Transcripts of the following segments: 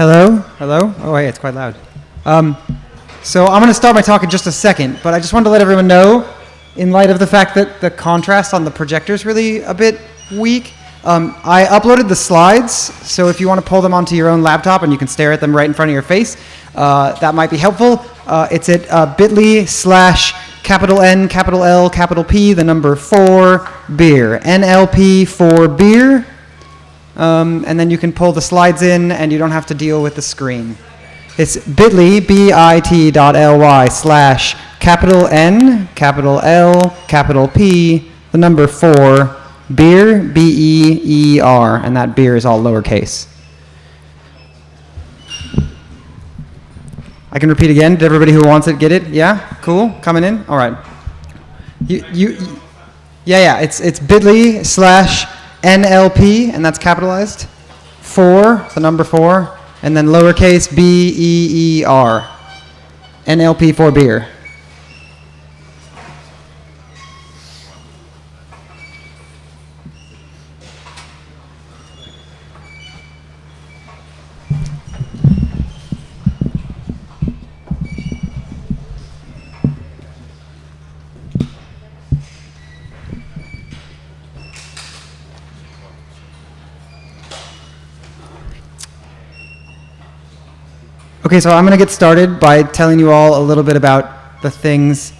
Hello? Hello? Oh, hey, it's quite loud. Um, so I'm going to start my talk in just a second, but I just wanted to let everyone know, in light of the fact that the contrast on the projector is really a bit weak, um, I uploaded the slides, so if you want to pull them onto your own laptop and you can stare at them right in front of your face, uh, that might be helpful. Uh, it's at uh, bit.ly slash capital N, capital L, capital P, the number 4, beer. NLP for beer. Um, and then you can pull the slides in and you don't have to deal with the screen. It's bit.ly, B-I-T dot L-Y slash capital N, capital L, capital P, the number 4, beer, B-E-E-R, and that beer is all lowercase. I can repeat again. Did everybody who wants it get it? Yeah? Cool? Coming in? All right. You, you, you yeah, yeah. It's, it's bit.ly slash NLP, and that's capitalized. Four, the number four, and then lowercase b e e r. NLP for beer. Okay, so I'm going to get started by telling you all a little bit about the things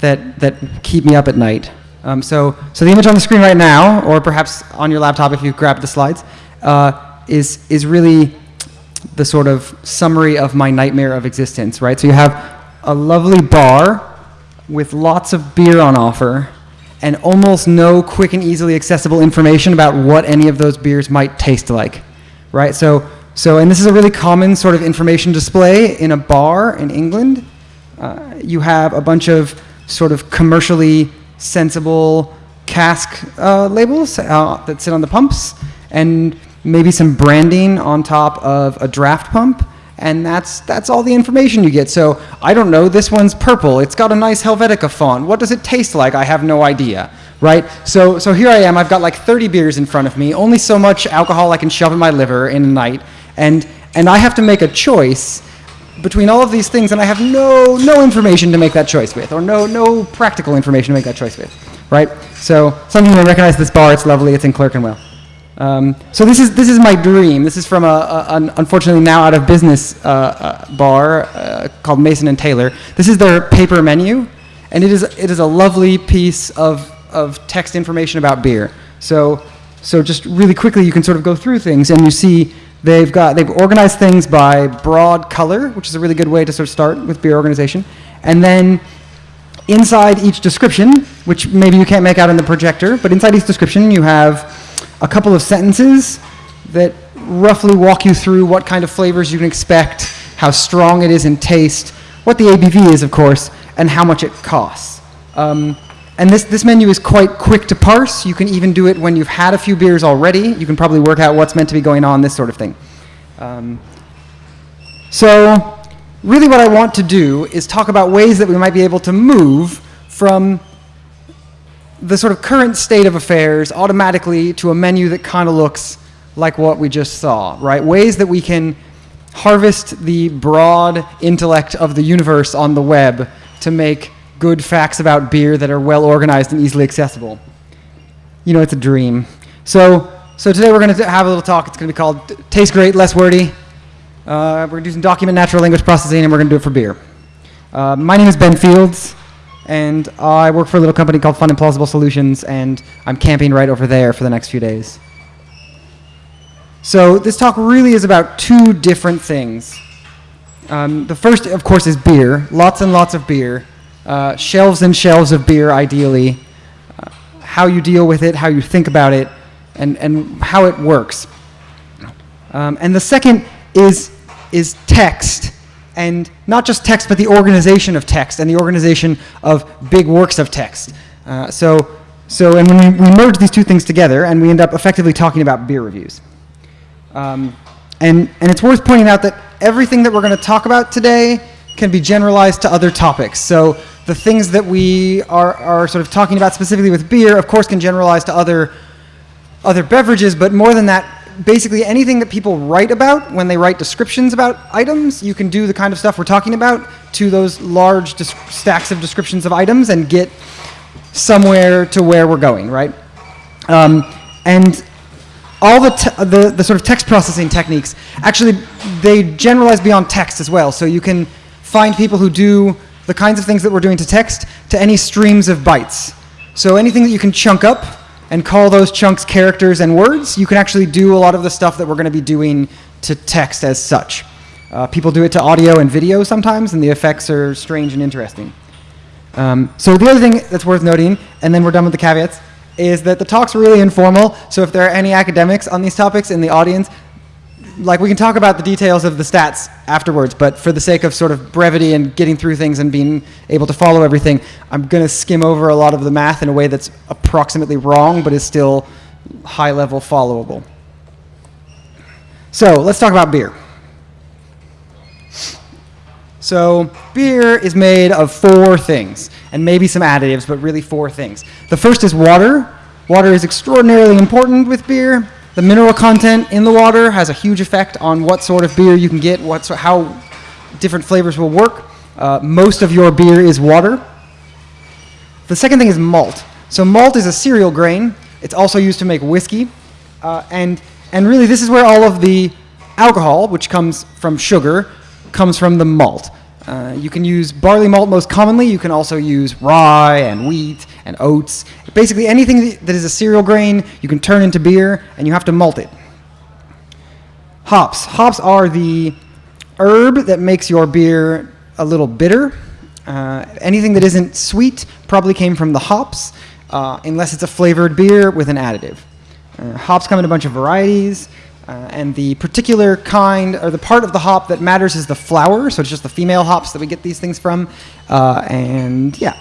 that, that keep me up at night. Um, so, so the image on the screen right now, or perhaps on your laptop if you grab the slides, uh, is, is really the sort of summary of my nightmare of existence, right? So you have a lovely bar with lots of beer on offer and almost no quick and easily accessible information about what any of those beers might taste like, right? So so, and this is a really common sort of information display in a bar in England. Uh, you have a bunch of sort of commercially sensible cask uh, labels uh, that sit on the pumps, and maybe some branding on top of a draft pump, and that's that's all the information you get. So I don't know. This one's purple. It's got a nice Helvetica font. What does it taste like? I have no idea. Right? So so here I am. I've got like 30 beers in front of me. Only so much alcohol I can shove in my liver in a night and, and I have to make a choice between all of these things, and I have no, no information to make that choice with, or no, no practical information to make that choice with, right? So some of you may recognize this bar. It's lovely. It's in Clerkenwell. Um, so this is, this is my dream. This is from a, a an unfortunately now out of business uh, uh, bar uh, called Mason and Taylor. This is their paper menu, and it is, it is a lovely piece of, of text information about beer. So, so just really quickly, you can sort of go through things, and you see They've got they've organized things by broad color, which is a really good way to sort of start with beer organization. And then inside each description, which maybe you can't make out in the projector, but inside each description you have a couple of sentences that roughly walk you through what kind of flavors you can expect, how strong it is in taste, what the ABV is, of course, and how much it costs. Um, and this, this menu is quite quick to parse. You can even do it when you've had a few beers already. You can probably work out what's meant to be going on, this sort of thing. Um, so really what I want to do is talk about ways that we might be able to move from the sort of current state of affairs automatically to a menu that kind of looks like what we just saw, right? Ways that we can harvest the broad intellect of the universe on the web to make good facts about beer that are well organized and easily accessible. You know, it's a dream. So, so today we're going to have a little talk. It's going to be called Taste Great, Less Wordy. Uh, we're going to do some document natural language processing, and we're going to do it for beer. Uh, my name is Ben Fields, and I work for a little company called Fun and Plausible Solutions, and I'm camping right over there for the next few days. So this talk really is about two different things. Um, the first, of course, is beer. Lots and lots of beer uh, shelves and shelves of beer, ideally, uh, how you deal with it, how you think about it, and, and how it works. Um, and the second is, is text, and not just text, but the organization of text and the organization of big works of text. Uh, so, so, and when we, we, merge these two things together, and we end up effectively talking about beer reviews. Um, and, and it's worth pointing out that everything that we're going to talk about today can be generalized to other topics. So the things that we are, are sort of talking about specifically with beer, of course, can generalize to other, other beverages, but more than that, basically anything that people write about when they write descriptions about items, you can do the kind of stuff we're talking about to those large stacks of descriptions of items and get somewhere to where we're going, right? Um, and all the, the, the sort of text processing techniques, actually, they generalize beyond text as well. So you can find people who do the kinds of things that we're doing to text to any streams of bytes. So anything that you can chunk up and call those chunks characters and words, you can actually do a lot of the stuff that we're going to be doing to text as such. Uh, people do it to audio and video sometimes, and the effects are strange and interesting. Um, so the other thing that's worth noting, and then we're done with the caveats, is that the talk's really informal. So if there are any academics on these topics in the audience, like we can talk about the details of the stats afterwards, but for the sake of sort of brevity and getting through things and being able to follow everything, I'm going to skim over a lot of the math in a way that's approximately wrong, but is still high level followable. So let's talk about beer. So beer is made of four things, and maybe some additives, but really four things. The first is water. Water is extraordinarily important with beer. The mineral content in the water has a huge effect on what sort of beer you can get, what, so- how different flavors will work. Uh, most of your beer is water. The second thing is malt. So malt is a cereal grain. It's also used to make whiskey. Uh, and, and really, this is where all of the alcohol, which comes from sugar, comes from the malt. Uh, you can use barley malt most commonly. You can also use rye and wheat and oats. Basically, anything that is a cereal grain, you can turn into beer, and you have to malt it. Hops. Hops are the herb that makes your beer a little bitter. Uh, anything that isn't sweet probably came from the hops, uh, unless it's a flavored beer with an additive. Uh, hops come in a bunch of varieties, uh, and the particular kind, or the part of the hop that matters is the flower, so it's just the female hops that we get these things from. Uh, and yeah.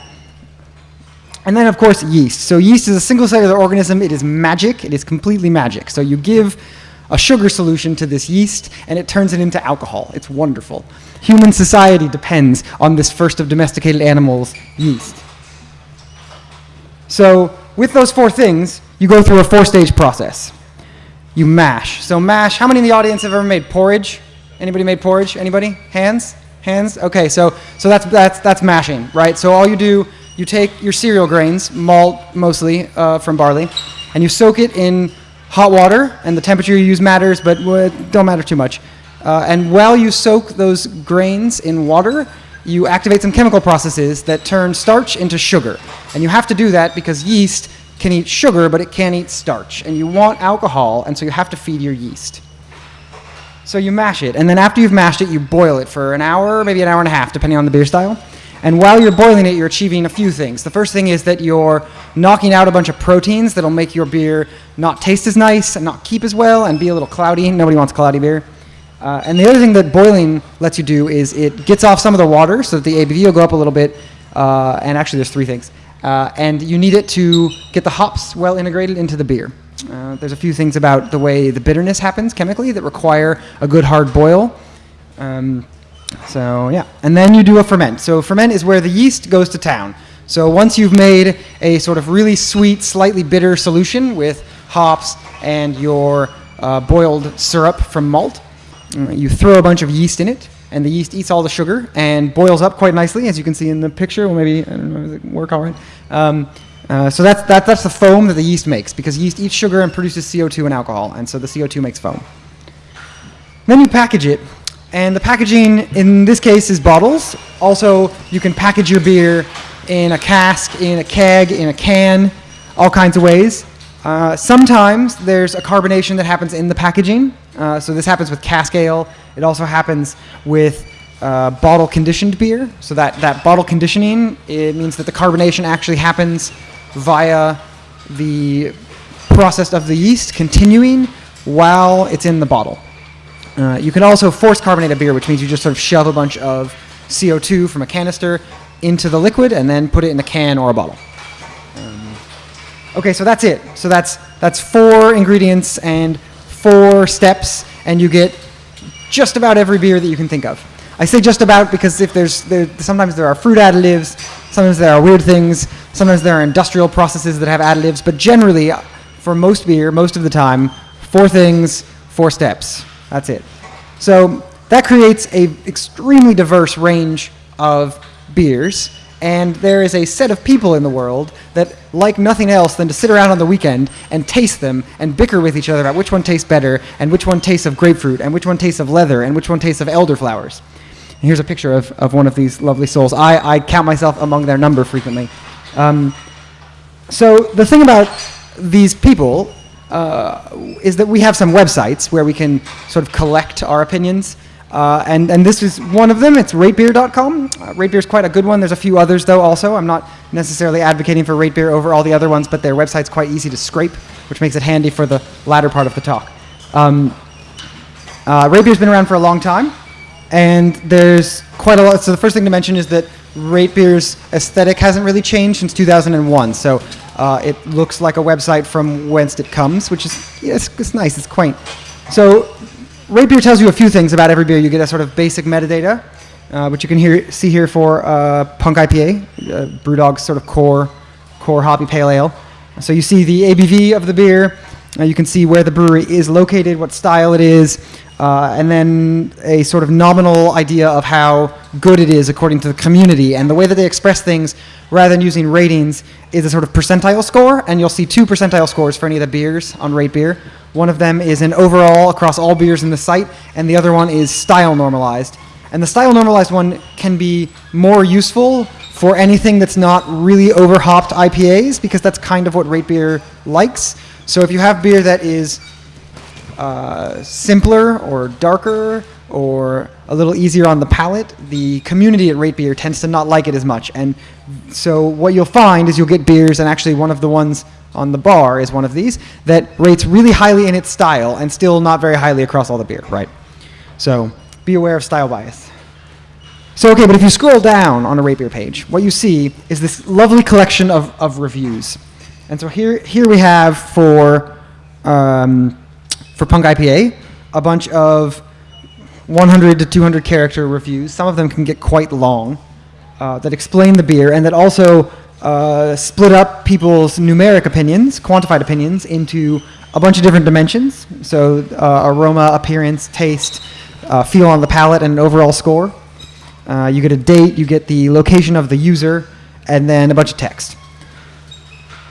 And then, of course, yeast. So, yeast is a single cellular organism. It is magic. It is completely magic. So, you give a sugar solution to this yeast, and it turns it into alcohol. It's wonderful. Human society depends on this first of domesticated animals, yeast. So, with those four things, you go through a four stage process. You mash. So, mash, how many in the audience have ever made porridge? Anybody made porridge? Anybody? Hands? Hands? Okay, so, so that's, that's, that's mashing, right? So, all you do, you take your cereal grains, malt mostly uh, from barley, and you soak it in hot water, and the temperature you use matters, but don't matter too much. Uh, and while you soak those grains in water, you activate some chemical processes that turn starch into sugar. And you have to do that because yeast can eat sugar, but it can't eat starch. And you want alcohol, and so you have to feed your yeast. So you mash it, and then after you've mashed it, you boil it for an hour, maybe an hour and a half, depending on the beer style. And while you're boiling it, you're achieving a few things. The first thing is that you're knocking out a bunch of proteins that'll make your beer not taste as nice and not keep as well and be a little cloudy. Nobody wants cloudy beer. Uh, and the other thing that boiling lets you do is it gets off some of the water so that the ABV will go up a little bit. Uh, and actually, there's three things. Uh, and you need it to get the hops well integrated into the beer. Uh, there's a few things about the way the bitterness happens chemically that require a good hard boil. Um, so yeah, and then you do a ferment. So ferment is where the yeast goes to town. So once you've made a sort of really sweet, slightly bitter solution with hops and your uh, boiled syrup from malt, uh, you throw a bunch of yeast in it, and the yeast eats all the sugar and boils up quite nicely, as you can see in the picture. Well, maybe I don't know, it work all right? Um, uh, so that's that, that's the foam that the yeast makes because yeast eats sugar and produces CO2 and alcohol, and so the CO2 makes foam. Then you package it, and the packaging in this case is bottles. Also, you can package your beer in a cask, in a keg, in a can, all kinds of ways. Uh, sometimes there's a carbonation that happens in the packaging. Uh, so this happens with cask ale. It also happens with uh, bottle conditioned beer. So that, that bottle conditioning, it means that the carbonation actually happens via the process of the yeast continuing while it's in the bottle. Uh, you can also force carbonate a beer, which means you just sort of shove a bunch of CO2 from a canister into the liquid and then put it in a can or a bottle. Um, okay, so that's it. So that's that's four ingredients and four steps, and you get just about every beer that you can think of. I say just about because if there's there, sometimes there are fruit additives, sometimes there are weird things, sometimes there are industrial processes that have additives, but generally, for most beer, most of the time, four things four steps. That's it. So that creates a extremely diverse range of beers, and there is a set of people in the world that like nothing else than to sit around on the weekend and taste them and bicker with each other about which one tastes better and which one tastes of grapefruit and which one tastes of leather and which one tastes of elderflowers. And here's a picture of, of one of these lovely souls. I, I count myself among their number frequently. Um, so the thing about these people uh, is that we have some websites where we can sort of collect our opinions. Uh, and, and this is one of them. It's ratebeer.com. Uh, Ratebeer is quite a good one. There's a few others, though, also. I'm not necessarily advocating for Ratebeer over all the other ones, but their website's quite easy to scrape, which makes it handy for the latter part of the talk. Um, uh, Ratebeer's been around for a long time, and there's quite a lot. So the first thing to mention is that Ratebeer's aesthetic hasn't really changed since 2001. So uh, it looks like a website from whence it comes, which is yeah, it's, it's nice, it's quaint. So Ratebeer tells you a few things about every beer. You get a sort of basic metadata, uh, which you can hear, see here for uh, Punk IPA, uh, BrewDog's sort of core, core hoppy pale ale. So you see the ABV of the beer. Uh, you can see where the brewery is located, what style it is, uh, and then a sort of nominal idea of how good it is according to the community. And the way that they express things, rather than using ratings, is a sort of percentile score. And you'll see two percentile scores for any of the beers on Rate Beer. One of them is an overall across all beers in the site, and the other one is style normalized. And the style normalized one can be more useful for anything that's not really overhopped IPAs, because that's kind of what Rate Beer likes. So if you have beer that is uh, simpler or darker or a little easier on the palate, the community at Rate Beer tends to not like it as much. And so what you'll find is you'll get beers, and actually one of the ones on the bar is one of these, that rates really highly in its style and still not very highly across all the beer, right? So be aware of style bias. So, okay, but if you scroll down on a Rate Beer page, what you see is this lovely collection of, of reviews. And so here, here we have for, um, for Punk IPA, a bunch of 100 to 200 character reviews. Some of them can get quite long uh, that explain the beer and that also uh, split up people's numeric opinions, quantified opinions, into a bunch of different dimensions. So uh, aroma, appearance, taste, uh, feel on the palate, and an overall score. Uh, you get a date, you get the location of the user, and then a bunch of text.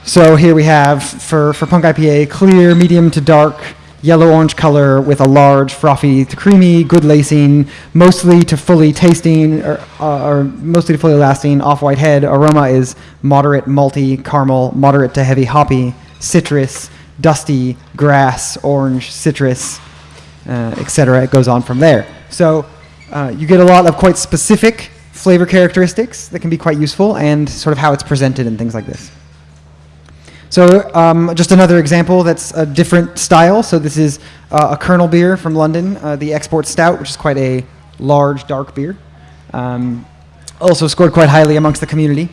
So here we have, for, for Punk IPA, clear, medium to dark, yellow-orange color with a large, frothy to creamy, good lacing, mostly to fully tasting, or, uh, or mostly to fully lasting, off-white head. Aroma is moderate, malty, caramel, moderate to heavy hoppy, citrus, dusty, grass, orange, citrus, uh, etc. It goes on from there. So uh, you get a lot of quite specific flavor characteristics that can be quite useful and sort of how it's presented and things like this. So um, just another example that's a different style. So this is uh, a Kernel beer from London, uh, the Export Stout, which is quite a large, dark beer. Um, also scored quite highly amongst the community.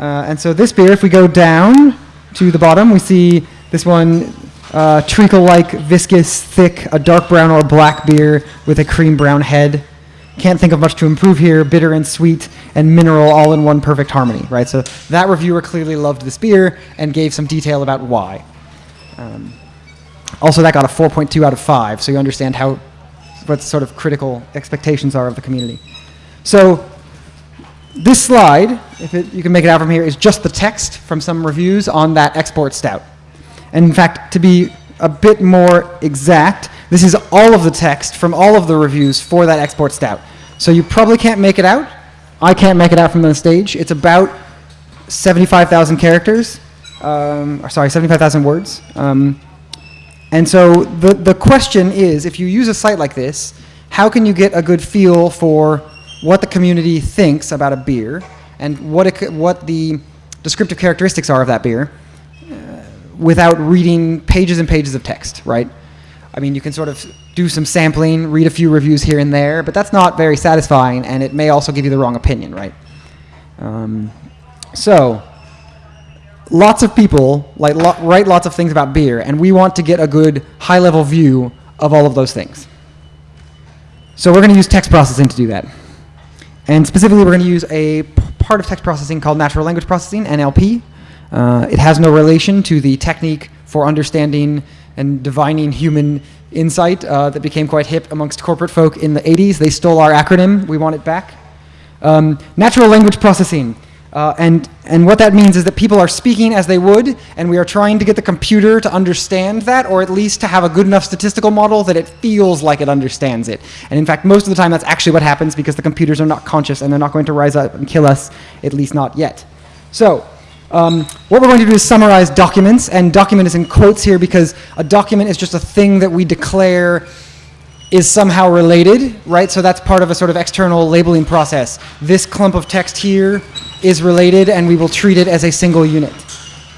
Uh, and so this beer, if we go down to the bottom, we see this one, uh, treacle-like, viscous, thick, a dark brown or black beer with a cream brown head. Can't think of much to improve here. Bitter and sweet and mineral all in one perfect harmony, right? So that reviewer clearly loved this beer and gave some detail about why. Um, also, that got a 4.2 out of 5, so you understand how what sort of critical expectations are of the community. So this slide, if it, you can make it out from here, is just the text from some reviews on that export stout. And in fact, to be a bit more exact, this is all of the text from all of the reviews for that export stout. So you probably can't make it out. I can't make it out from the stage. It's about 75,000 characters, um, or sorry, 75,000 words. Um, and so the, the question is, if you use a site like this, how can you get a good feel for what the community thinks about a beer and what, it, what the descriptive characteristics are of that beer uh, without reading pages and pages of text, right? I mean, you can sort of do some sampling, read a few reviews here and there, but that's not very satisfying, and it may also give you the wrong opinion, right? Um, so, lots of people like lo write lots of things about beer, and we want to get a good high-level view of all of those things. So we're going to use text processing to do that. And specifically, we're going to use a part of text processing called natural language processing, NLP. Uh, it has no relation to the technique for understanding and divining human insight uh, that became quite hip amongst corporate folk in the 80s. They stole our acronym. We want it back. Um, natural language processing. Uh, and, and what that means is that people are speaking as they would, and we are trying to get the computer to understand that, or at least to have a good enough statistical model that it feels like it understands it. And in fact, most of the time that's actually what happens because the computers are not conscious and they're not going to rise up and kill us, at least not yet. So, um, what we're going to do is summarize documents, and document is in quotes here because a document is just a thing that we declare is somehow related, right? So that's part of a sort of external labeling process. This clump of text here is related, and we will treat it as a single unit.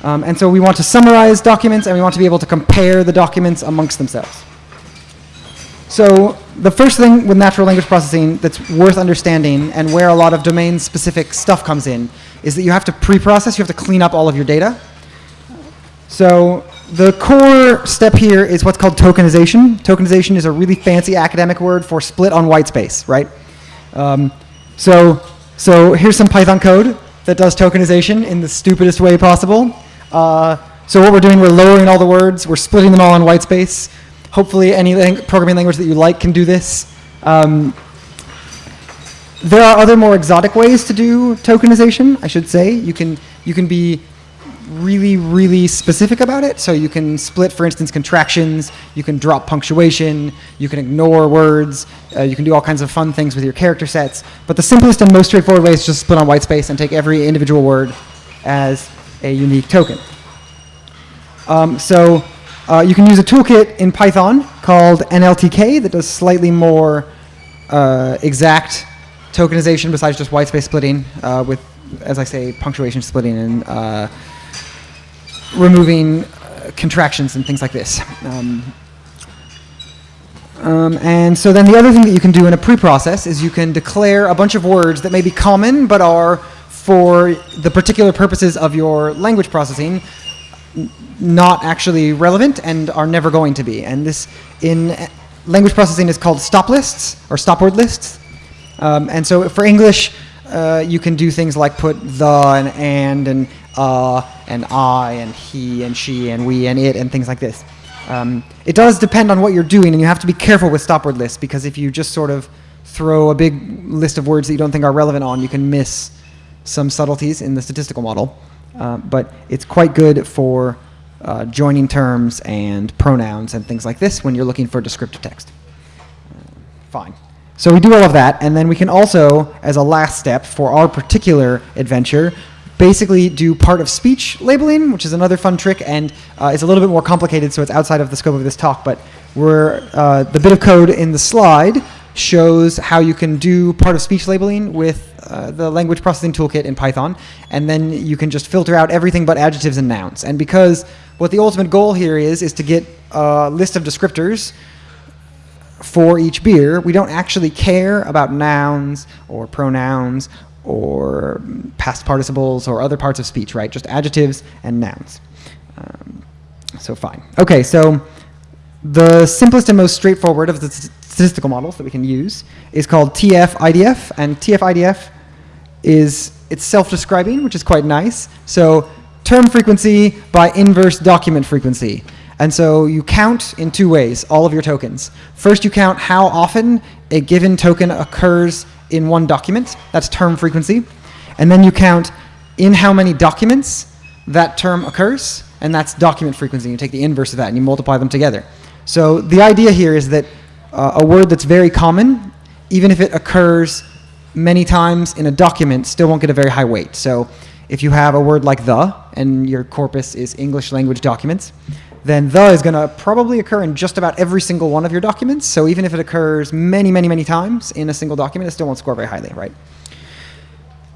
Um, and so we want to summarize documents, and we want to be able to compare the documents amongst themselves. So the first thing with natural language processing that's worth understanding, and where a lot of domain-specific stuff comes in, is that you have to pre-process, you have to clean up all of your data. So the core step here is what's called tokenization. Tokenization is a really fancy academic word for split on white space, right? Um, so, so here's some Python code that does tokenization in the stupidest way possible. Uh, so what we're doing, we're lowering all the words, we're splitting them all on white space. Hopefully any lang programming language that you like can do this. Um, there are other more exotic ways to do tokenization, I should say. You can, you can be really, really specific about it. So you can split, for instance, contractions, you can drop punctuation, you can ignore words, uh, you can do all kinds of fun things with your character sets. But the simplest and most straightforward way is just split on white space and take every individual word as a unique token. Um, so uh, you can use a toolkit in Python called NLTK that does slightly more uh, exact tokenization besides just white space splitting uh, with, as I say, punctuation splitting and uh, removing uh, contractions and things like this. Um, um, and so then the other thing that you can do in a pre-process is you can declare a bunch of words that may be common but are for the particular purposes of your language processing not actually relevant and are never going to be. And this in uh, language processing is called stop lists or stop word lists. Um, and so for English, uh, you can do things like put the and and and uh and I and he and she and we and it and things like this. Um, it does depend on what you're doing, and you have to be careful with stop word lists because if you just sort of throw a big list of words that you don't think are relevant on, you can miss some subtleties in the statistical model. Uh, but it's quite good for uh, joining terms and pronouns and things like this when you're looking for descriptive text. Uh, fine. So we do all of that, and then we can also, as a last step for our particular adventure, basically do part of speech labeling, which is another fun trick, and uh, it's a little bit more complicated, so it's outside of the scope of this talk, but we're, uh, the bit of code in the slide shows how you can do part of speech labeling with uh, the language processing toolkit in Python, and then you can just filter out everything but adjectives and nouns. And because what the ultimate goal here is, is to get a list of descriptors for each beer, we don't actually care about nouns or pronouns or past participles or other parts of speech, right? Just adjectives and nouns. Um, so fine. Okay, so the simplest and most straightforward of the statistical models that we can use is called TF-IDF, and TF-IDF is it's self-describing, which is quite nice. So term frequency by inverse document frequency. And so you count in two ways all of your tokens. First, you count how often a given token occurs in one document. That's term frequency. And then you count in how many documents that term occurs, and that's document frequency. You take the inverse of that and you multiply them together. So the idea here is that uh, a word that's very common, even if it occurs many times in a document, still won't get a very high weight. So if you have a word like the, and your corpus is English language documents, then the is going to probably occur in just about every single one of your documents. So even if it occurs many, many, many times in a single document, it still won't score very highly, right?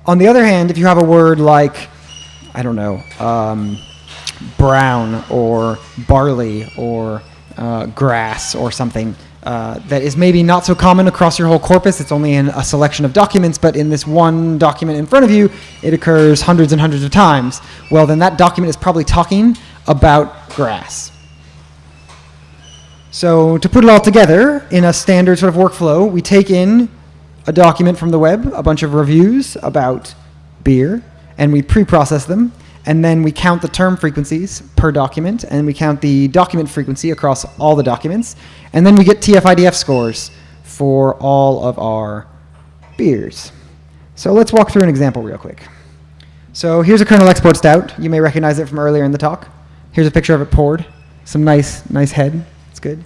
On the other hand, if you have a word like, I don't know, um, brown or barley or uh, grass or something, uh, that is maybe not so common across your whole corpus. It's only in a selection of documents, but in this one document in front of you, it occurs hundreds and hundreds of times. Well, then that document is probably talking about grass. So to put it all together in a standard sort of workflow, we take in a document from the web, a bunch of reviews about beer, and we pre-process them. and then we count the term frequencies per document, and we count the document frequency across all the documents, and then we get TF-IDF scores for all of our beers. So let's walk through an example real quick. So here's a kernel export stout. You may recognize it from earlier in the talk. Here's a picture of it poured. Some nice, nice head. It's good.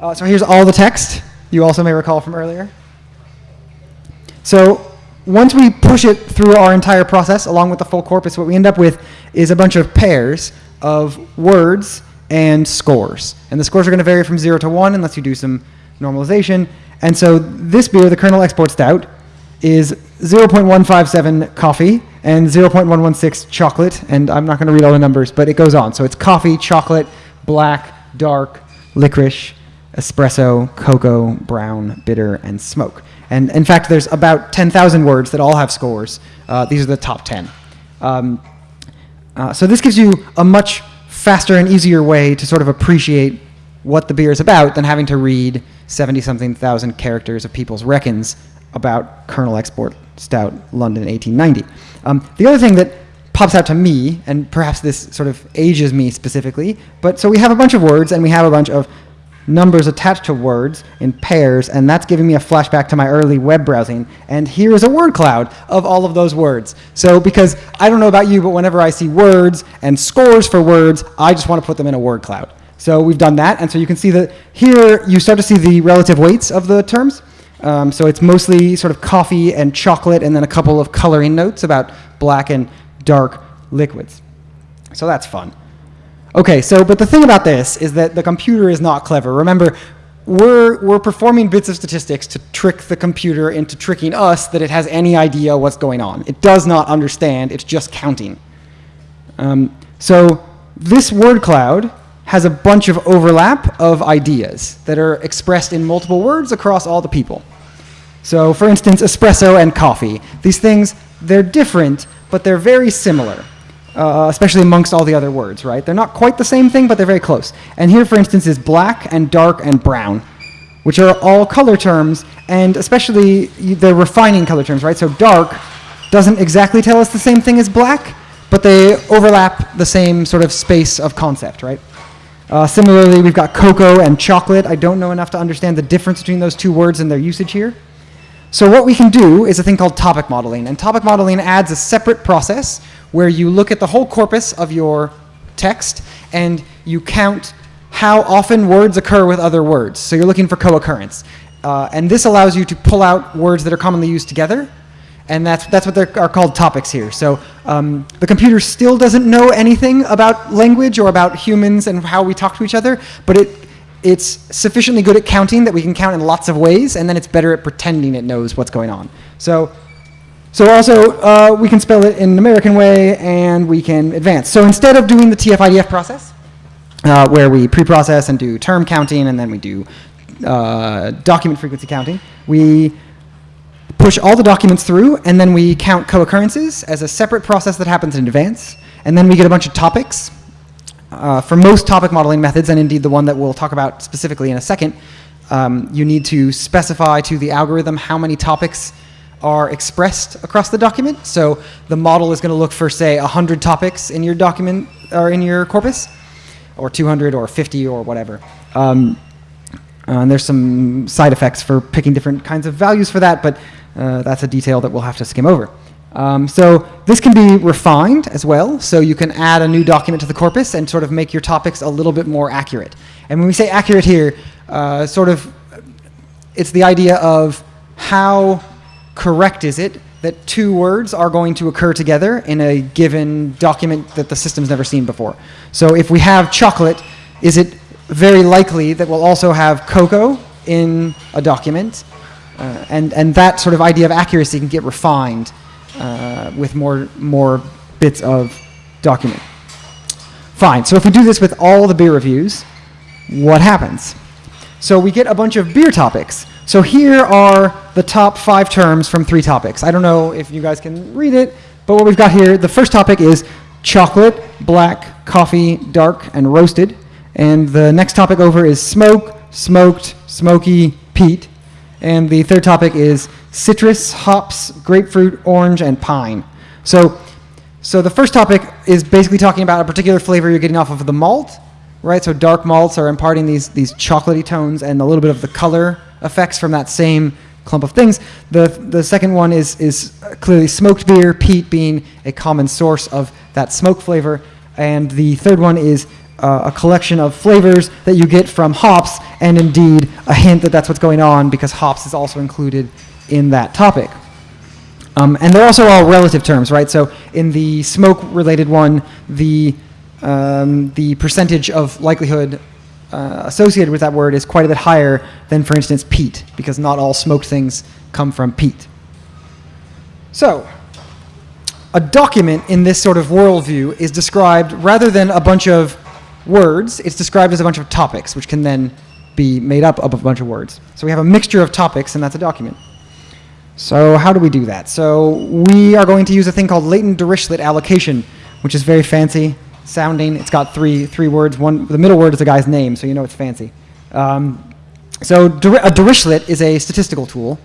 Uh, so here's all the text you also may recall from earlier. So once we push it through our entire process along with the full corpus, what we end up with is a bunch of pairs of words and scores. And the scores are going to vary from 0 to 1 unless you do some normalization. And so this beer, the kernel export stout, is 0.157 coffee and 0.116 chocolate. And I'm not going to read all the numbers, but it goes on. So it's coffee, chocolate, black, dark, licorice, espresso, cocoa, brown, bitter, and smoke. And in fact, there's about 10,000 words that all have scores. Uh, these are the top 10. Um, uh, so this gives you a much faster and easier way to sort of appreciate what the beer is about than having to read 70-something thousand characters of people's reckons about Kernel Export Stout London 1890. Um, the other thing that pops out to me, and perhaps this sort of ages me specifically, but so we have a bunch of words and we have a bunch of numbers attached to words in pairs, and that's giving me a flashback to my early web browsing. And here is a word cloud of all of those words. So because I don't know about you, but whenever I see words and scores for words, I just want to put them in a word cloud. So we've done that, and so you can see that here you start to see the relative weights of the terms. Um, so it's mostly sort of coffee and chocolate, and then a couple of coloring notes about black and dark liquids. So that's fun. Okay, so, but the thing about this is that the computer is not clever. Remember, we're, we're performing bits of statistics to trick the computer into tricking us that it has any idea what's going on. It does not understand, it's just counting. Um, so this word cloud has a bunch of overlap of ideas that are expressed in multiple words across all the people. So for instance, espresso and coffee. These things, they're different, but they're very similar uh, especially amongst all the other words, right? They're not quite the same thing, but they're very close. And here, for instance, is black and dark and brown, which are all color terms, and especially they're refining color terms, right? So dark doesn't exactly tell us the same thing as black, but they overlap the same sort of space of concept, right? Uh, similarly, we've got cocoa and chocolate. I don't know enough to understand the difference between those two words and their usage here. So what we can do is a thing called topic modeling. And topic modeling adds a separate process where you look at the whole corpus of your text and you count how often words occur with other words. So you're looking for co-occurrence. Uh, and this allows you to pull out words that are commonly used together. And that's, that's what are called topics here. So um, the computer still doesn't know anything about language or about humans and how we talk to each other, but it it's sufficiently good at counting that we can count in lots of ways, and then it's better at pretending it knows what's going on. So, so also, uh, we can spell it in an American way, and we can advance. So instead of doing the TF-IDF process, uh, where we pre-process and do term counting, and then we do uh, document frequency counting, we push all the documents through, and then we count co-occurrences as a separate process that happens in advance, and then we get a bunch of topics, uh, for most topic modeling methods, and indeed the one that we'll talk about specifically in a second, um, you need to specify to the algorithm how many topics are expressed across the document. So the model is going to look for, say, 100 topics in your document or in your corpus, or 200 or 50 or whatever. Um, and there's some side effects for picking different kinds of values for that, but uh, that's a detail that we'll have to skim over. Um, so this can be refined as well. So you can add a new document to the corpus and sort of make your topics a little bit more accurate. And when we say accurate here, uh, sort of, it's the idea of how correct is it that two words are going to occur together in a given document that the system's never seen before. So if we have chocolate, is it very likely that we'll also have cocoa in a document? Uh, and, and that sort of idea of accuracy can get refined uh, with more, more bits of document. Fine, so if we do this with all the beer reviews, what happens? So we get a bunch of beer topics. So here are the top five terms from three topics. I don't know if you guys can read it, but what we've got here, the first topic is chocolate, black, coffee, dark, and roasted. And the next topic over is smoke, smoked, smoky, peat. And the third topic is citrus, hops, grapefruit, orange, and pine. So So the first topic is basically talking about a particular flavor you're getting off of the malt, right? So dark malts are imparting these these chocolatey tones and a little bit of the color effects from that same clump of things. The the second one is is clearly smoked beer, peat being a common source of that smoke flavor, and the third one is uh, a collection of flavors that you get from hops, and indeed a hint that that's what's going on because hops is also included in that topic. Um, and they're also all relative terms, right? So in the smoke-related one, the um, the percentage of likelihood uh, associated with that word is quite a bit higher than, for instance, peat, because not all smoked things come from peat. So, a document in this sort of worldview is described rather than a bunch of words, it's described as a bunch of topics, which can then be made up of a bunch of words. So we have a mixture of topics, and that's a document. So how do we do that? So we are going to use a thing called latent Dirichlet allocation, which is very fancy sounding. It's got three, three words. One, the middle word is a guy's name, so you know it's fancy. Um, so a Dirichlet is a statistical tool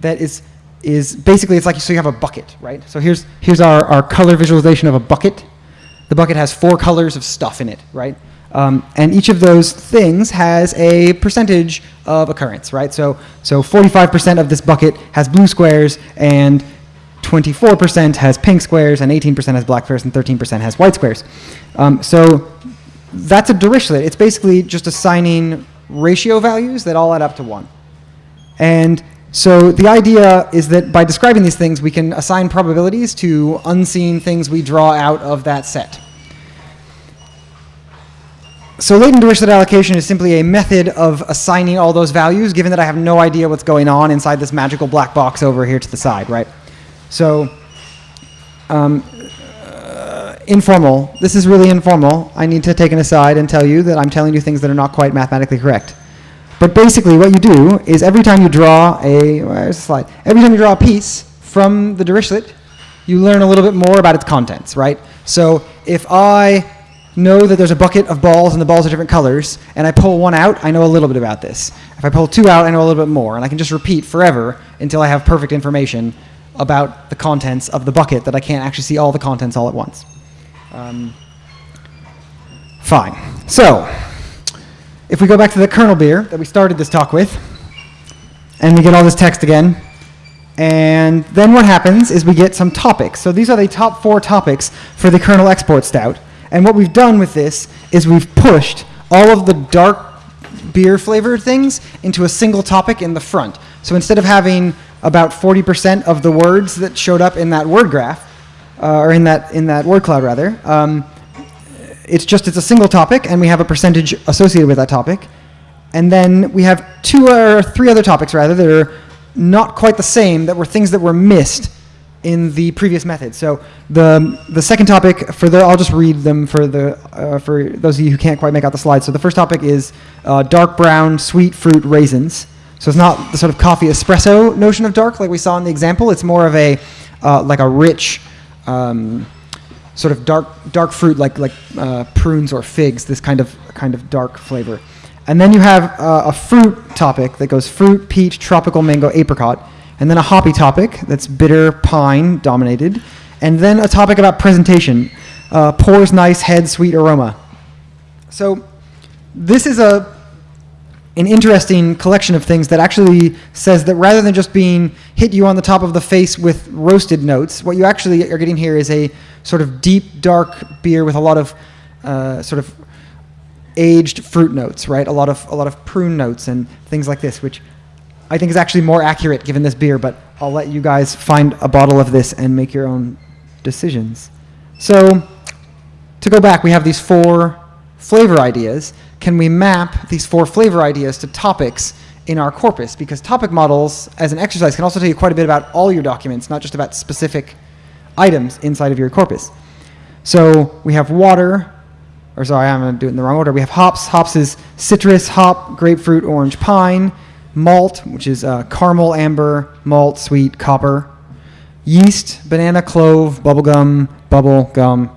that is, is basically, it's like, so you have a bucket, right? So here's, here's our, our color visualization of a bucket. The bucket has four colors of stuff in it, right? Um, and each of those things has a percentage of occurrence, right? So, so 45% of this bucket has blue squares, and 24% has pink squares, and 18% has black squares, and 13% has white squares. Um, so that's a Dirichlet. It's basically just assigning ratio values that all add up to 1. And so the idea is that by describing these things, we can assign probabilities to unseen things we draw out of that set. So latent Dirichlet allocation is simply a method of assigning all those values, given that I have no idea what's going on inside this magical black box over here to the side, right? So um, uh, informal. This is really informal. I need to take an aside and tell you that I'm telling you things that are not quite mathematically correct. But basically what you do is every time you draw a, where's the slide? Every time you draw a piece from the Dirichlet, you learn a little bit more about its contents, right? So if I know that there's a bucket of balls and the balls are different colors, and I pull one out, I know a little bit about this. If I pull two out, I know a little bit more, and I can just repeat forever until I have perfect information about the contents of the bucket that I can't actually see all the contents all at once. Um, fine. So, if we go back to the kernel beer that we started this talk with, and we get all this text again, and then what happens is we get some topics. So these are the top four topics for the kernel export stout. And what we've done with this is we've pushed all of the dark beer flavored things into a single topic in the front. So instead of having about 40% of the words that showed up in that word graph, uh, or in that, in that word cloud rather, um, it's just, it's a single topic and we have a percentage associated with that topic. And then we have two or three other topics rather that are not quite the same, that were things that were missed in the previous method. So the, the second topic, for the, I'll just read them for, the, uh, for those of you who can't quite make out the slides. So the first topic is uh, dark brown sweet fruit raisins. So it's not the sort of coffee espresso notion of dark like we saw in the example. It's more of a, uh, like a rich, um, sort of dark, dark fruit like, like uh, prunes or figs, this kind of, kind of dark flavor. And then you have uh, a fruit topic that goes fruit, peach, tropical mango, apricot and then a hoppy topic that's bitter pine dominated, and then a topic about presentation, uh, pours nice, head sweet aroma. So this is a an interesting collection of things that actually says that rather than just being hit you on the top of the face with roasted notes, what you actually are getting here is a sort of deep, dark beer with a lot of uh, sort of aged fruit notes, right? A lot of a lot of prune notes and things like this, which I think is actually more accurate given this beer, but I'll let you guys find a bottle of this and make your own decisions. So to go back, we have these four flavor ideas. Can we map these four flavor ideas to topics in our corpus? Because topic models, as an exercise, can also tell you quite a bit about all your documents, not just about specific items inside of your corpus. So we have water, or sorry, I'm going to do it in the wrong order. We have hops. Hops is citrus, hop, grapefruit, orange, pine malt, which is uh, caramel, amber, malt, sweet, copper, yeast, banana, clove, bubblegum, bubble, gum,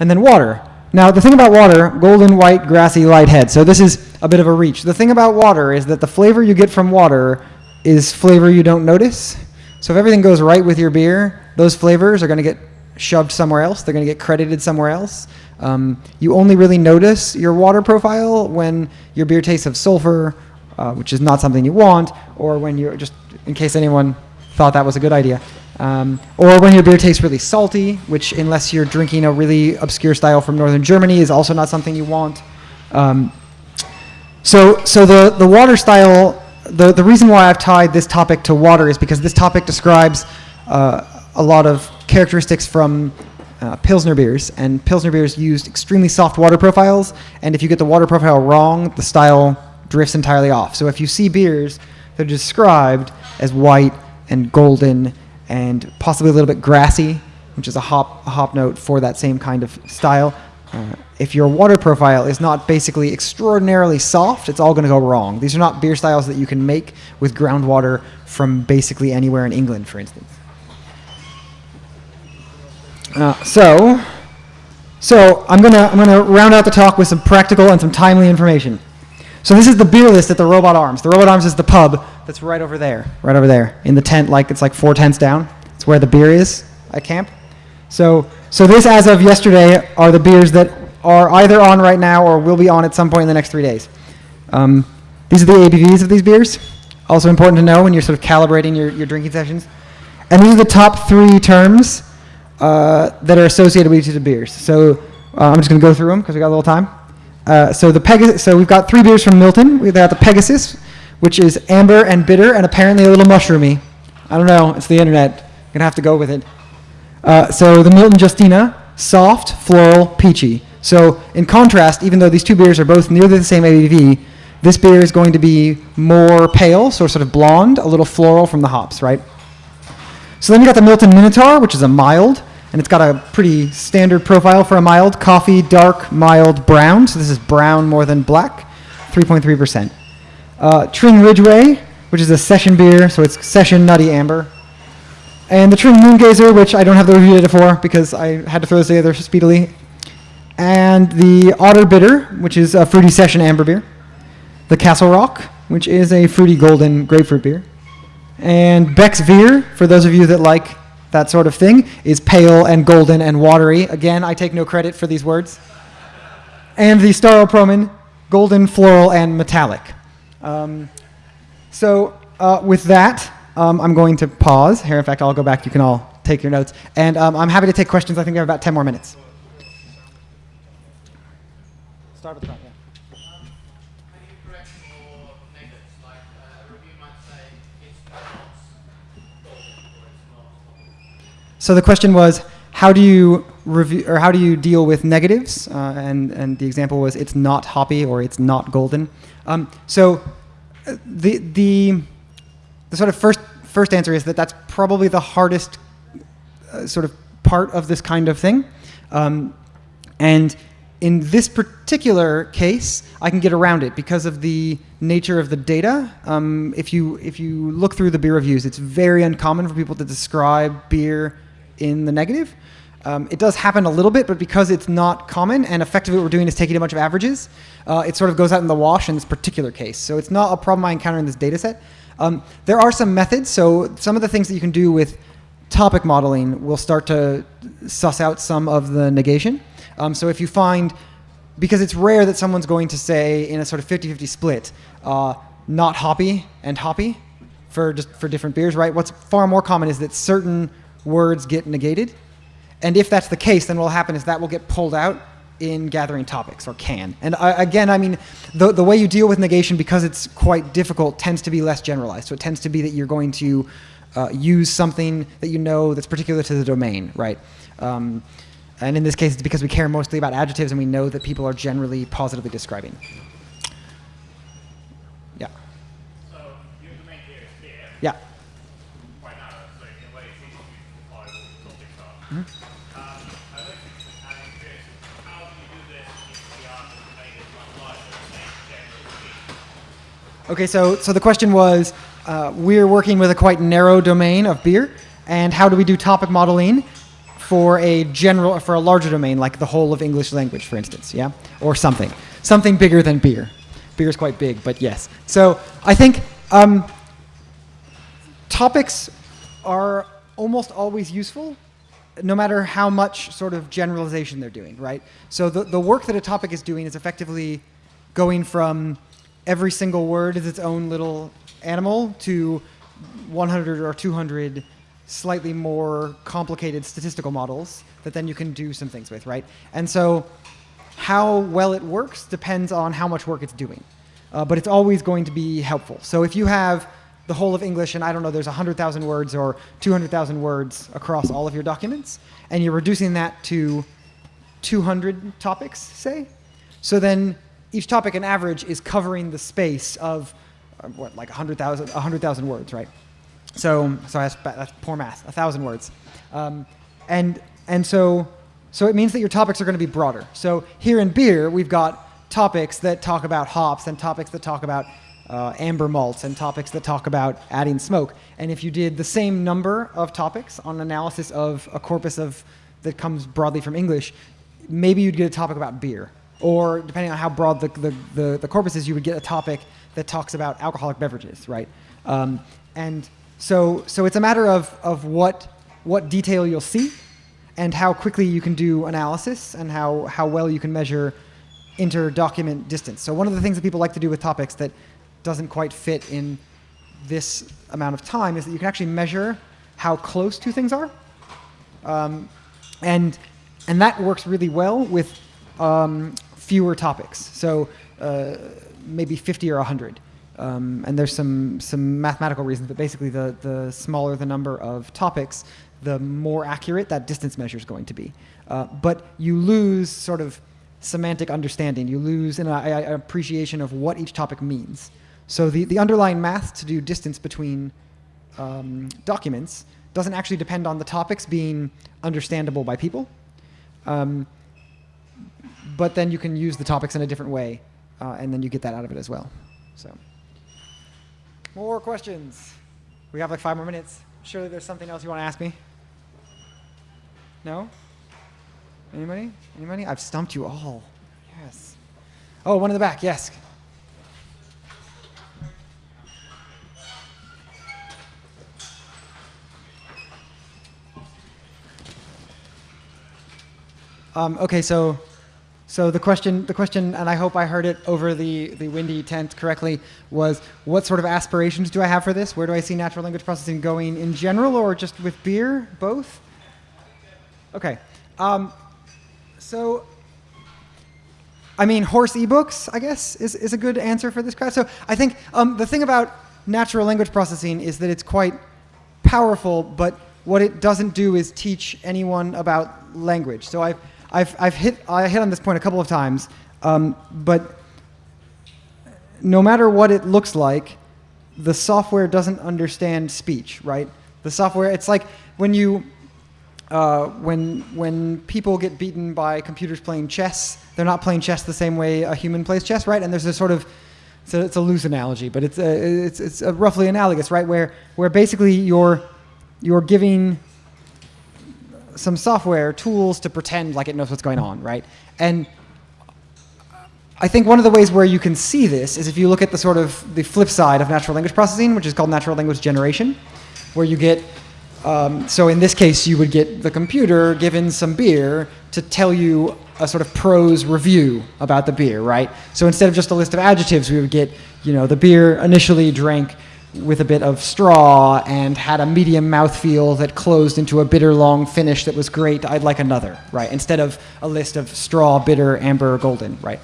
and then water. Now, the thing about water, golden, white, grassy, light head. So this is a bit of a reach. The thing about water is that the flavor you get from water is flavor you don't notice. So if everything goes right with your beer, those flavors are going to get shoved somewhere else. They're going to get credited somewhere else. Um, you only really notice your water profile when your beer tastes of sulfur, uh, which is not something you want, or when you're just in case anyone thought that was a good idea. Um, or when your beer tastes really salty, which unless you're drinking a really obscure style from northern Germany is also not something you want. Um, so, so the, the water style, the, the reason why I've tied this topic to water is because this topic describes uh, a lot of characteristics from uh, Pilsner beers, and Pilsner beers used extremely soft water profiles, and if you get the water profile wrong, the style drifts entirely off. So if you see beers that are described as white and golden and possibly a little bit grassy, which is a hop, a hop note for that same kind of style, uh, if your water profile is not basically extraordinarily soft, it's all going to go wrong. These are not beer styles that you can make with groundwater from basically anywhere in England, for instance. Uh, so, so I'm gonna I'm gonna round out the talk with some practical and some timely information. So this is the beer list at the Robot Arms. The Robot Arms is the pub that's right over there, right over there in the tent. Like it's like four tents down. It's where the beer is at camp. So so this, as of yesterday, are the beers that are either on right now or will be on at some point in the next three days. Um, these are the ABVs of these beers. Also important to know when you're sort of calibrating your, your drinking sessions. And these are the top three terms uh, that are associated with each of the beers. So uh, I'm just going to go through them because we got a little time. Uh, so the Pegasus, so we've got three beers from Milton. We've got the Pegasus, which is amber and bitter and apparently a little mushroomy. I don't know. It's the internet. You're gonna have to go with it. Uh, so the Milton Justina, soft, floral, peachy. So in contrast, even though these two beers are both nearly the same ABV, this beer is going to be more pale, so sort of blonde, a little floral from the hops, right? So then you got the Milton Minotaur, which is a mild, and it's got a pretty standard profile for a mild. Coffee, dark, mild, brown. So this is brown more than black, 3.3%. Uh, Tring Ridgeway, which is a session beer, so it's session nutty amber. And the Tring Moongazer, which I don't have the review data for because I had to throw this together speedily. And the Otter Bitter, which is a fruity session amber beer. The Castle Rock, which is a fruity golden grapefruit beer. And Beck's Vier, for those of you that like that sort of thing, is pale and golden and watery. Again, I take no credit for these words. And the Staropramen, golden, floral, and metallic. Um, so uh, with that, um, I'm going to pause. Here, in fact, I'll go back. You can all take your notes. And um, I'm happy to take questions. I think we have about 10 more minutes. Start with the front, yeah. So the question was, how do you review or how do you deal with negatives? Uh, and and the example was, it's not hoppy or it's not golden. Um, so uh, the the the sort of first first answer is that that's probably the hardest uh, sort of part of this kind of thing. Um, and in this particular case, I can get around it because of the nature of the data. Um, if you if you look through the beer reviews, it's very uncommon for people to describe beer in the negative. Um, it does happen a little bit, but because it's not common and effectively what we're doing is taking a bunch of averages, uh, it sort of goes out in the wash in this particular case. So it's not a problem I encounter in this data set. Um, there are some methods. So some of the things that you can do with topic modeling will start to suss out some of the negation. Um, so if you find, because it's rare that someone's going to say in a sort of 50-50 split, uh, not hoppy and hoppy for just for different beers, right? What's far more common is that certain words get negated. And if that's the case, then what will happen is that will get pulled out in gathering topics or can. And uh, again, I mean, the, the way you deal with negation, because it's quite difficult, tends to be less generalized. So it tends to be that you're going to uh, use something that you know that's particular to the domain, right? Um, and in this case, it's because we care mostly about adjectives and we know that people are generally positively describing. Yeah. So your domain here is beer, Yeah. quite narrow, so in a way it's easy to define what the topics are. Mm-hmm. Um, I'd like to add in curious, how do you do this if the art of the domain is much larger, say, generally Okay, so, so the question was, uh, we're working with a quite narrow domain of beer, and how do we do topic modeling for a general, for a larger domain, like the whole of English language, for instance, yeah? Or something. Something bigger than beer. Beer is quite big, but yes. So I think um, topics are almost always useful, no matter how much sort of generalization they're doing, right? So the, the work that a topic is doing is effectively going from every single word is its own little animal to 100 or 200 slightly more complicated statistical models that then you can do some things with, right? And so how well it works depends on how much work it's doing. Uh, but it's always going to be helpful. So if you have the whole of English and I don't know, there's 100,000 words or 200,000 words across all of your documents, and you're reducing that to 200 topics, say, so then each topic on average is covering the space of uh, what, like 100,000 100,000 words, right? So, sorry, that's, that's poor math. A thousand words, um, and and so so it means that your topics are going to be broader. So here in beer, we've got topics that talk about hops and topics that talk about uh, amber malts and topics that talk about adding smoke. And if you did the same number of topics on analysis of a corpus of that comes broadly from English, maybe you'd get a topic about beer. Or depending on how broad the, the, the, the corpus is, you would get a topic that talks about alcoholic beverages, right? Um, and so, so it's a matter of, of what, what detail you'll see and how quickly you can do analysis and how, how well you can measure inter-document distance. So one of the things that people like to do with topics that doesn't quite fit in this amount of time is that you can actually measure how close two things are. Um, and, and that works really well with um, fewer topics. So uh, maybe 50 or 100. Um, and there's some, some mathematical reasons, but basically the, the smaller the number of topics, the more accurate that distance measure is going to be. Uh, but you lose sort of semantic understanding. You lose an, an appreciation of what each topic means. So the, the underlying math to do distance between um, documents doesn't actually depend on the topics being understandable by people. Um, but then you can use the topics in a different way, uh, and then you get that out of it as well. So, more questions? We have like five more minutes. Surely there's something else you want to ask me? No? Anybody? Anybody? I've stumped you all. Yes. Oh, one in the back. Yes. Um, okay, so so the question, the question, and I hope I heard it over the, the windy tent correctly, was what sort of aspirations do I have for this? Where do I see natural language processing going in general, or just with beer? Both? Okay. Um, so, I mean, horse ebooks, I guess, is, is a good answer for this crowd. So I think um, the thing about natural language processing is that it's quite powerful, but what it doesn't do is teach anyone about language. So I've I've, I've hit, I hit on this point a couple of times, um, but no matter what it looks like, the software doesn't understand speech, right? The software, it's like when you, uh, when, when people get beaten by computers playing chess, they're not playing chess the same way a human plays chess, right? And there's a sort of, it's a, it's a loose analogy, but it's, a, it's, it's roughly analogous, right? Where, where basically you're, you're giving some software tools to pretend like it knows what's going on, right? And I think one of the ways where you can see this is if you look at the sort of the flip side of natural language processing, which is called natural language generation, where you get, um, so in this case, you would get the computer given some beer to tell you a sort of prose review about the beer, right? So instead of just a list of adjectives, we would get, you know, the beer initially drank with a bit of straw and had a medium mouthfeel that closed into a bitter long finish that was great. I'd like another, right? Instead of a list of straw, bitter, amber, golden, right?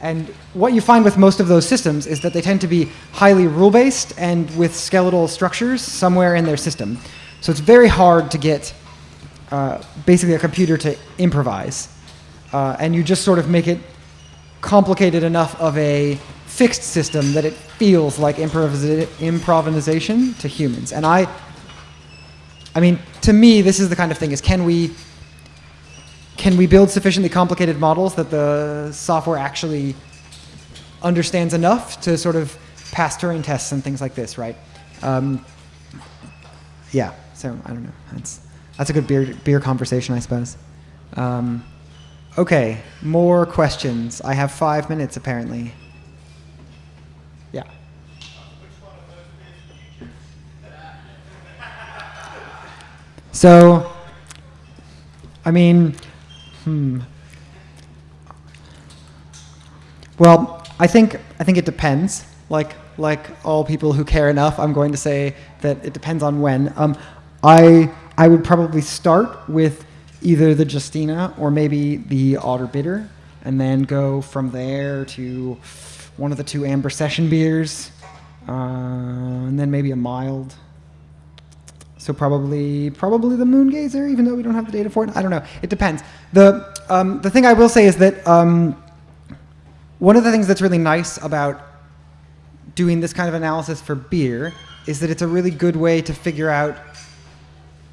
And what you find with most of those systems is that they tend to be highly rule based and with skeletal structures somewhere in their system. So it's very hard to get uh, basically a computer to improvise. Uh, and you just sort of make it complicated enough of a fixed system that it feels like improvisa- improvisation to humans. And I, I mean, to me, this is the kind of thing: is can we, can we build sufficiently complicated models that the software actually understands enough to sort of pass Turing tests and things like this, right? Um, yeah. So I don't know. That's that's a good beer beer conversation, I suppose. Um, okay, more questions. I have five minutes apparently. So, I mean, hmm. Well, I think I think it depends. Like like all people who care enough, I'm going to say that it depends on when. Um, I I would probably start with either the Justina or maybe the Otter Bitter, and then go from there to one of the two Amber Session beers, uh, and then maybe a mild. So probably probably the moon gazer, even though we don't have the data for it. I don't know. It depends. The um, the thing I will say is that um, one of the things that's really nice about doing this kind of analysis for beer is that it's a really good way to figure out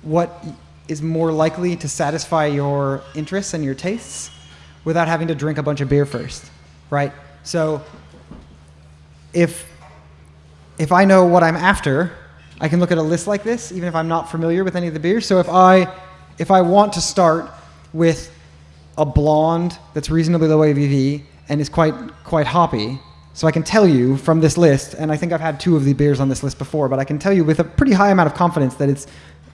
what is more likely to satisfy your interests and your tastes without having to drink a bunch of beer first, right? So if if I know what I'm after, I can look at a list like this, even if I'm not familiar with any of the beers. So if I if I want to start with a blonde that's reasonably low ABV and is quite quite hoppy, so I can tell you from this list, and I think I've had two of the beers on this list before, but I can tell you with a pretty high amount of confidence that it's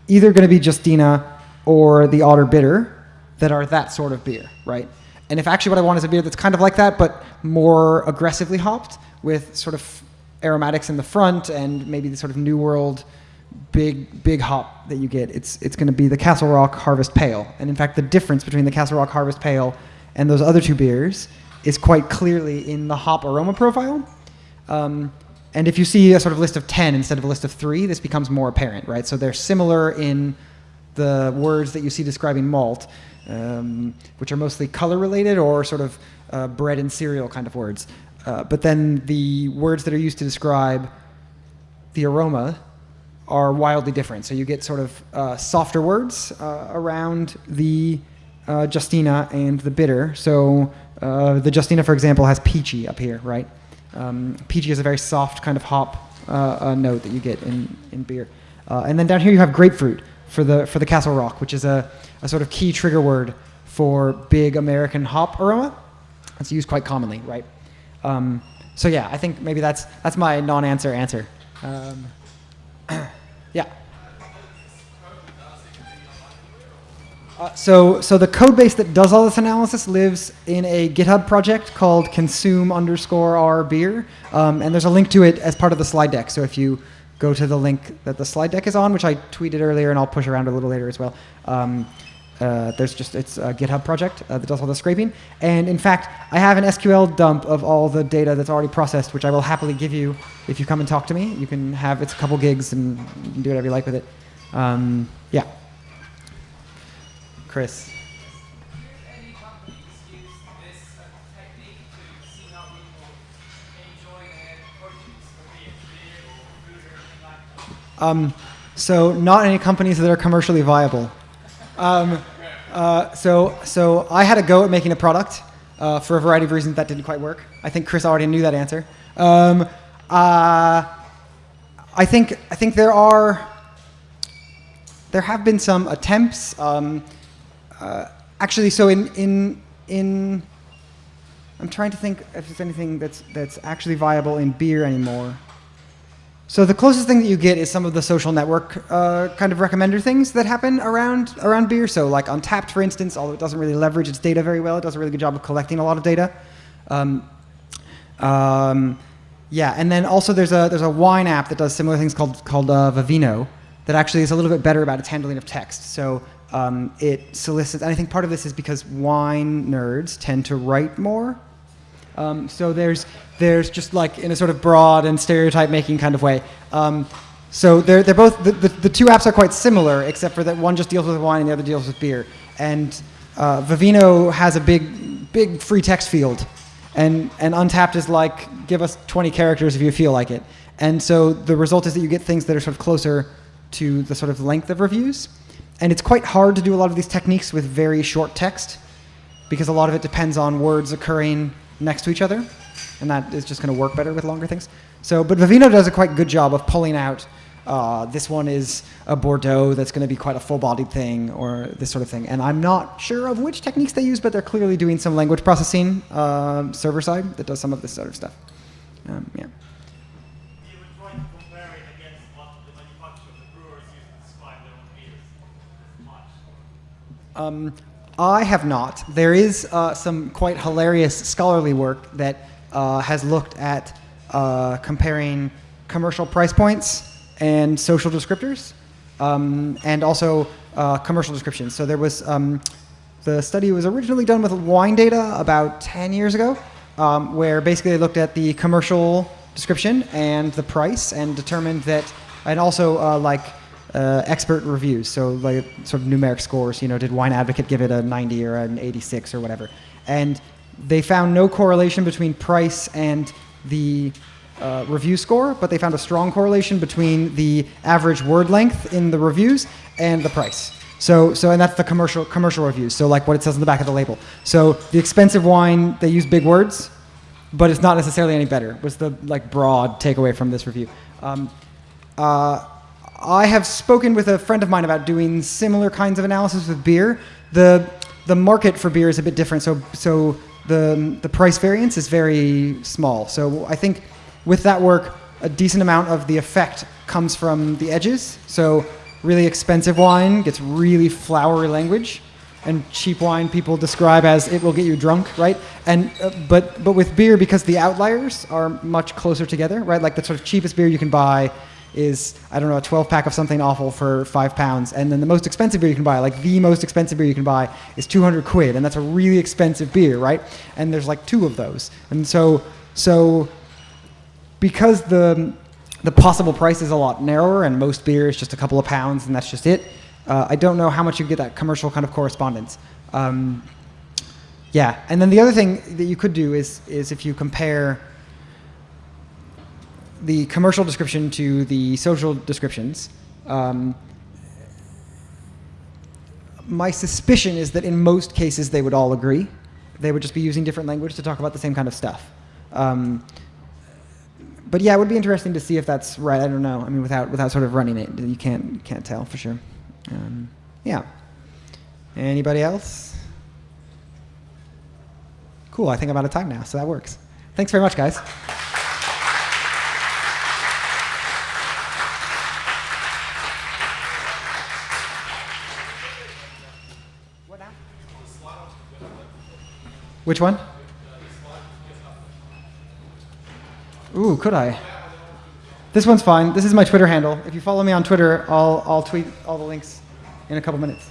either going to be Justina or the Otter Bitter that are that sort of beer, right? And if actually what I want is a beer that's kind of like that, but more aggressively hopped, with sort of aromatics in the front and maybe the sort of New World big big hop that you get, it's it's going to be the Castle Rock Harvest Pale. And in fact, the difference between the Castle Rock Harvest Pale and those other two beers is quite clearly in the hop aroma profile. Um, and if you see a sort of list of 10 instead of a list of three, this becomes more apparent, right? So they're similar in the words that you see describing malt, um, which are mostly color related or sort of uh, bread and cereal kind of words. Uh, but then the words that are used to describe the aroma are wildly different. So you get sort of uh, softer words uh, around the uh, Justina and the bitter. So uh, the Justina, for example, has peachy up here, right? Um, peachy is a very soft kind of hop note that you get in, in beer. And then down here you have grapefruit for the, for the Castle Rock, which is a, a sort of key trigger word for big American hop aroma. It's used quite commonly, right? Um, so yeah, I think maybe that's, that's my non-answer answer. Um, yeah. Uh, so, so the code base that does all this analysis lives in a GitHub project called consume underscore r beer, um, and there's a link to it as part of the slide deck. So if you go to the link that the slide deck is on, which I tweeted earlier, and I'll push around a little later as well. Um, uh, there's just it's a GitHub project uh, that does all the scraping, and in fact, I have an SQL dump of all the data that's already processed, which I will happily give you if you come and talk to me. You can have it's a couple gigs, and you can do whatever you like with it. Um, yeah. Chris. any companies use this uh, technique to see how people enjoy their produce, or be it beer or food or anything like that? Um, so not any companies that are commercially viable. Um, uh, so so I had a go at making a product uh, for a variety of reasons that didn't quite work. I think Chris already knew that answer. Um, uh, I think I think there are there have been some attempts. Um, uh, actually, so in in in I'm trying to think if there's anything that's that's actually viable in beer anymore. So the closest thing that you get is some of the social network uh, kind of recommender things that happen around around beer. So like Untappd, for instance, although it doesn't really leverage its data very well, it does a really good job of collecting a lot of data. Um, um, yeah, and then also there's a there's a wine app that does similar things called called uh, Vivino that actually is a little bit better about its handling of text. So um, it solicits, and I think part of this is because wine nerds tend to write more um, so there's there's just like in a sort of broad and stereotype making kind of way. Um, so they're they're both the, the, the two apps are quite similar except for that one just deals with wine and the other deals with beer. And uh, Vivino has a big big free text field, and and Untappd is like give us 20 characters if you feel like it. And so the result is that you get things that are sort of closer to the sort of length of reviews. And it's quite hard to do a lot of these techniques with very short text because a lot of it depends on words occurring next to each other, and that is just going to work better with longer things. So, but Vivino does a quite good job of pulling out. Uh, this one is a Bordeaux that's going to be quite a full-bodied thing, or this sort of thing. And I'm not sure of which techniques they use, but they're clearly doing some language processing uh, server side that does some of this sort of stuff. Um, yeah. Um, I have not. There is uh, some quite hilarious scholarly work that uh, has looked at uh, comparing commercial price points and social descriptors, um, and also uh, commercial descriptions. So there was um, the study was originally done with wine data about 10 years ago, um, where basically they looked at the commercial description and the price and determined that, and also uh, like uh, expert reviews, so like sort of numeric scores. You know, did Wine Advocate give it a 90 or an 86 or whatever? And they found no correlation between price and the uh, review score, but they found a strong correlation between the average word length in the reviews and the price. So, so and that's the commercial commercial reviews. So like what it says on the back of the label. So the expensive wine, they use big words, but it's not necessarily any better. Was the like broad takeaway from this review. Um, uh, I have spoken with a friend of mine about doing similar kinds of analysis with beer. The the market for beer is a bit different, so so the the price variance is very small. So I think with that work, a decent amount of the effect comes from the edges. So really expensive wine gets really flowery language, and cheap wine people describe as it will get you drunk, right? And uh, but but with beer, because the outliers are much closer together, right? Like the sort of cheapest beer you can buy is I don't know a 12 pack of something awful for five pounds, and then the most expensive beer you can buy, like the most expensive beer you can buy, is 200 quid, and that's a really expensive beer, right? And there's like two of those, and so so because the the possible price is a lot narrower, and most beer is just a couple of pounds, and that's just it. Uh, I don't know how much you get that commercial kind of correspondence. Um, yeah, and then the other thing that you could do is is if you compare the commercial description to the social descriptions. Um, my suspicion is that in most cases they would all agree. They would just be using different language to talk about the same kind of stuff. Um, but yeah, it would be interesting to see if that's right. I don't know. I mean, without without sort of running it, you can't can't tell for sure. Um, yeah. Anybody else? Cool. I think I'm out of time now, so that works. Thanks very much, guys. Which one? Ooh, could I? This one's fine. This is my Twitter handle. If you follow me on Twitter, I'll, I'll tweet all the links in a couple minutes.